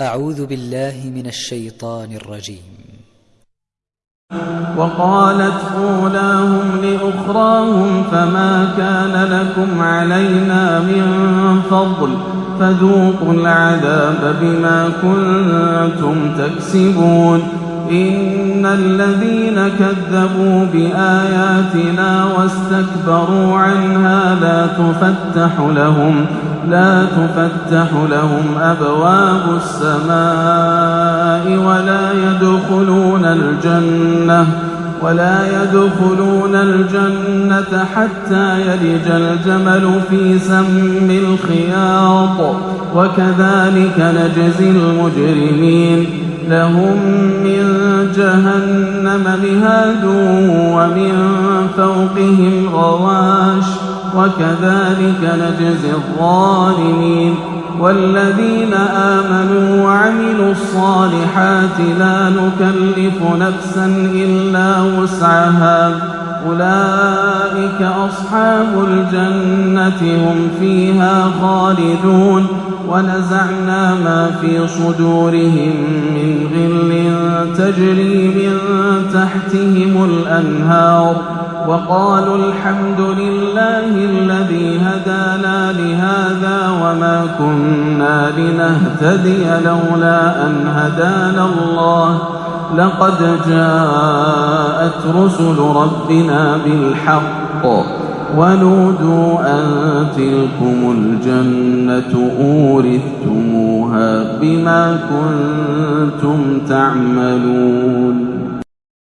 أعوذ بالله من الشيطان الرجيم. وقالت أولاهم لأخراهم فما كان لكم علينا من فضل فذوقوا العذاب بما كنتم تكسبون. إن الذين كذبوا بآياتنا واستكبروا عنها لا تفتح لهم لا تفتح لهم أبواب السماء ولا يدخلون الجنة ولا يدخلون الجنة حتى يلج الجمل في سم الخياط وكذلك نجزي المجرمين لهم من جهنم مهاد ومن فوقهم غواش وكذلك نجزي الظالمين والذين آمنوا وعملوا الصالحات لا نكلف نفسا إلا وسعها. أولئك أصحاب الجنة هم فيها خالدون. ونزعنا ما في صدورهم من غل تجري من تحتهم الأنهار. وقالوا الحمد لله الذي هدانا لهذا وما كنا لنهتدي لولا أن هدانا الله. لقد جاءت رسل ربنا بالحق ونودوا أن تلكم الجنة أورثتموها بما كنتم تعملون.